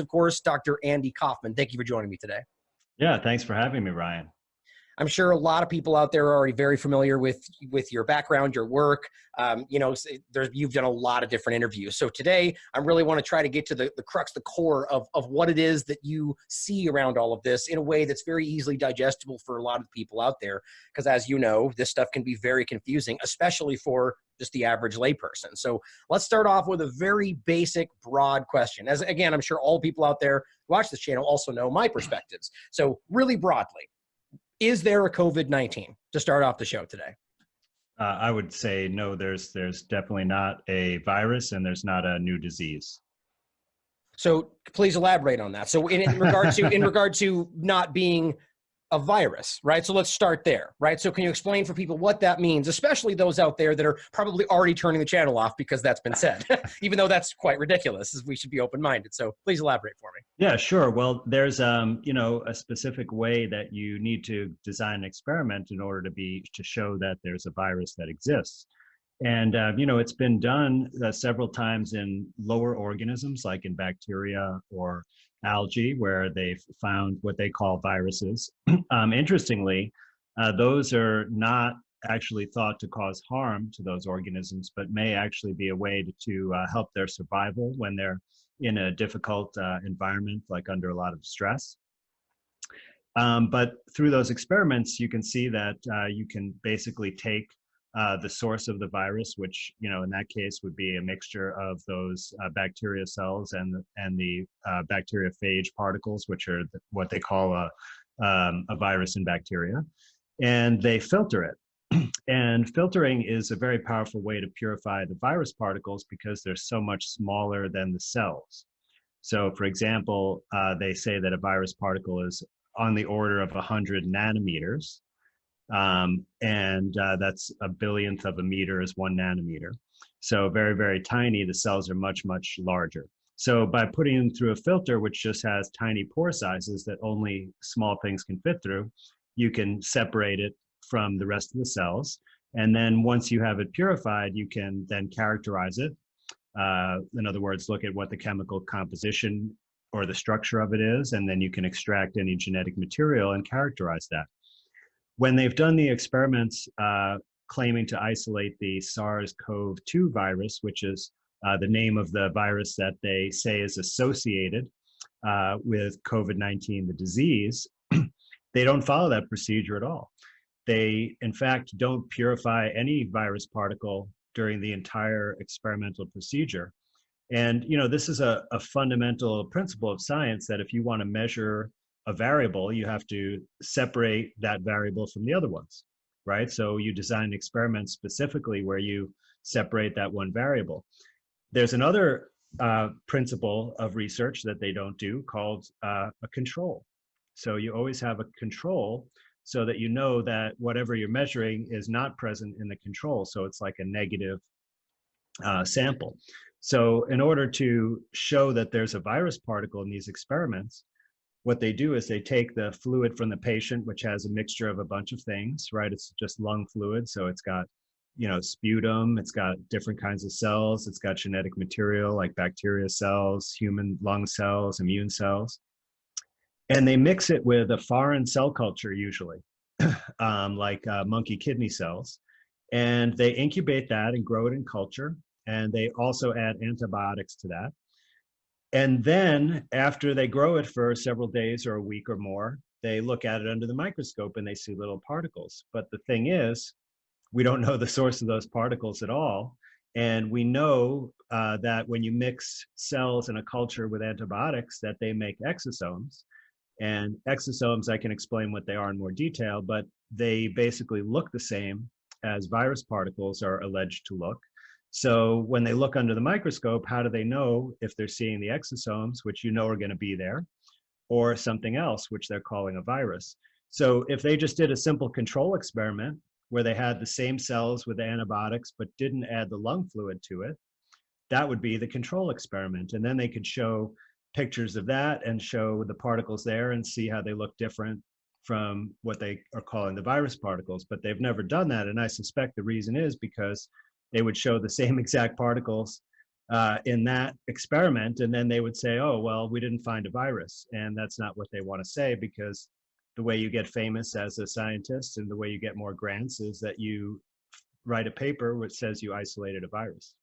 of course, Dr. Andy Kaufman. Thank you for joining me today. Yeah, thanks for having me, Ryan. I'm sure a lot of people out there are already very familiar with with your background, your work. Um, you know, you've done a lot of different interviews. So today, I really want to try to get to the, the crux, the core of, of what it is that you see around all of this in a way that's very easily digestible for a lot of people out there. Because as you know, this stuff can be very confusing, especially for just the average layperson. So let's start off with a very basic, broad question. As again, I'm sure all people out there watch this channel also know my perspectives. So really broadly, is there a COVID-19 to start off the show today? Uh, I would say no. There's there's definitely not a virus, and there's not a new disease. So please elaborate on that. So in, in regard to in regard to not being a virus, right? So let's start there, right? So can you explain for people what that means, especially those out there that are probably already turning the channel off because that's been said, even though that's quite ridiculous, we should be open-minded. So please elaborate for me. Yeah, sure. Well, there's, um, you know, a specific way that you need to design an experiment in order to be, to show that there's a virus that exists. And, uh, you know, it's been done uh, several times in lower organisms like in bacteria or algae where they've found what they call viruses. um, interestingly, uh, those are not actually thought to cause harm to those organisms, but may actually be a way to, to uh, help their survival when they're in a difficult uh, environment, like under a lot of stress. Um, but through those experiments, you can see that uh, you can basically take uh, the source of the virus, which you know in that case would be a mixture of those uh, bacteria cells and and the uh, bacteriophage particles, which are what they call a um, a virus in bacteria, and they filter it. and filtering is a very powerful way to purify the virus particles because they're so much smaller than the cells. So, for example, uh, they say that a virus particle is on the order of 100 nanometers, um, and uh, that's a billionth of a meter is one nanometer. So very, very tiny, the cells are much, much larger. So by putting them through a filter, which just has tiny pore sizes that only small things can fit through, you can separate it from the rest of the cells. And then once you have it purified, you can then characterize it. Uh, in other words, look at what the chemical composition or the structure of it is, and then you can extract any genetic material and characterize that when they've done the experiments uh, claiming to isolate the SARS-CoV-2 virus, which is uh, the name of the virus that they say is associated uh, with COVID-19, the disease, they don't follow that procedure at all. They, in fact, don't purify any virus particle during the entire experimental procedure. And, you know, this is a, a fundamental principle of science that if you want to measure a variable, you have to separate that variable from the other ones, right? So you design experiments specifically where you separate that one variable. There's another uh, principle of research that they don't do called uh, a control. So you always have a control so that you know that whatever you're measuring is not present in the control. So it's like a negative uh, sample. So in order to show that there's a virus particle in these experiments, what they do is they take the fluid from the patient, which has a mixture of a bunch of things, right? It's just lung fluid. So it's got, you know, sputum, it's got different kinds of cells, it's got genetic material like bacteria cells, human lung cells, immune cells. And they mix it with a foreign cell culture usually, um, like uh, monkey kidney cells. And they incubate that and grow it in culture. And they also add antibiotics to that and then after they grow it for several days or a week or more, they look at it under the microscope and they see little particles. But the thing is, we don't know the source of those particles at all. And we know uh, that when you mix cells in a culture with antibiotics, that they make exosomes. And exosomes, I can explain what they are in more detail, but they basically look the same as virus particles are alleged to look. So when they look under the microscope, how do they know if they're seeing the exosomes, which you know are going to be there, or something else, which they're calling a virus? So if they just did a simple control experiment where they had the same cells with antibiotics but didn't add the lung fluid to it, that would be the control experiment. And then they could show pictures of that and show the particles there and see how they look different from what they are calling the virus particles. But they've never done that. And I suspect the reason is because they would show the same exact particles uh, in that experiment, and then they would say, "Oh, well, we didn't find a virus," and that's not what they want to say because the way you get famous as a scientist and the way you get more grants is that you write a paper which says you isolated a virus.